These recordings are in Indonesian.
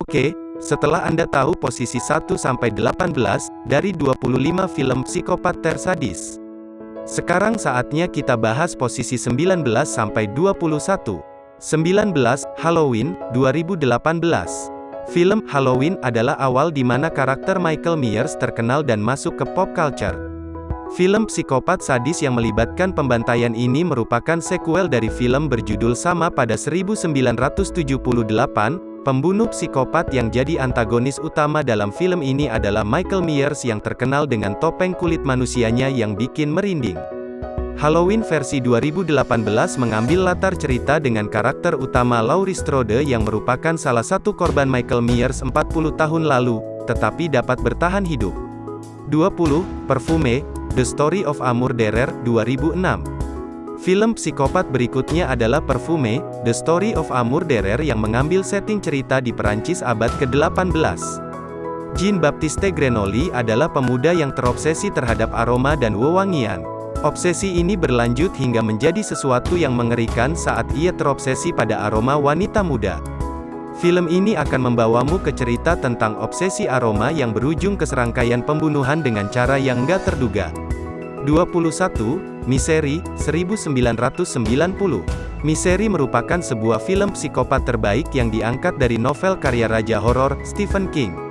Oke, setelah Anda tahu posisi 1-18 dari 25 film psikopat tersadis. Sekarang saatnya kita bahas posisi 19-21. 19. Halloween, 2018. Film Halloween adalah awal di mana karakter Michael Myers terkenal dan masuk ke pop culture. Film psikopat sadis yang melibatkan pembantaian ini merupakan sequel dari film berjudul sama pada 1978. Pembunuh psikopat yang jadi antagonis utama dalam film ini adalah Michael Myers yang terkenal dengan topeng kulit manusianya yang bikin merinding. Halloween versi 2018 mengambil latar cerita dengan karakter utama Laurie Strode yang merupakan salah satu korban Michael Myers 40 tahun lalu, tetapi dapat bertahan hidup. 20. Perfume, The Story of a Murderer, 2006. Film psikopat berikutnya adalah Perfume, The Story of a Murderer yang mengambil setting cerita di Perancis abad ke-18. Jean-Baptiste Grenoli adalah pemuda yang terobsesi terhadap aroma dan wewangian. Obsesi ini berlanjut hingga menjadi sesuatu yang mengerikan saat ia terobsesi pada aroma wanita muda. Film ini akan membawamu ke cerita tentang obsesi aroma yang berujung ke serangkaian pembunuhan dengan cara yang nggak terduga. 21. Misery, 1990. Misery merupakan sebuah film psikopat terbaik yang diangkat dari novel karya raja horor, Stephen King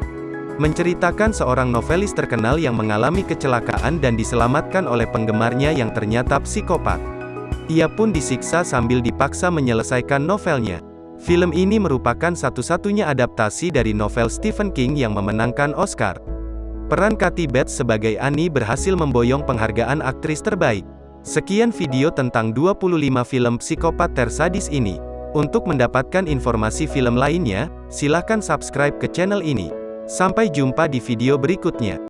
menceritakan seorang novelis terkenal yang mengalami kecelakaan dan diselamatkan oleh penggemarnya yang ternyata psikopat. Ia pun disiksa sambil dipaksa menyelesaikan novelnya. Film ini merupakan satu-satunya adaptasi dari novel Stephen King yang memenangkan Oscar. Peran Kathy Bates sebagai Annie berhasil memboyong penghargaan aktris terbaik. Sekian video tentang 25 film psikopat tersadis ini. Untuk mendapatkan informasi film lainnya, silahkan subscribe ke channel ini. Sampai jumpa di video berikutnya.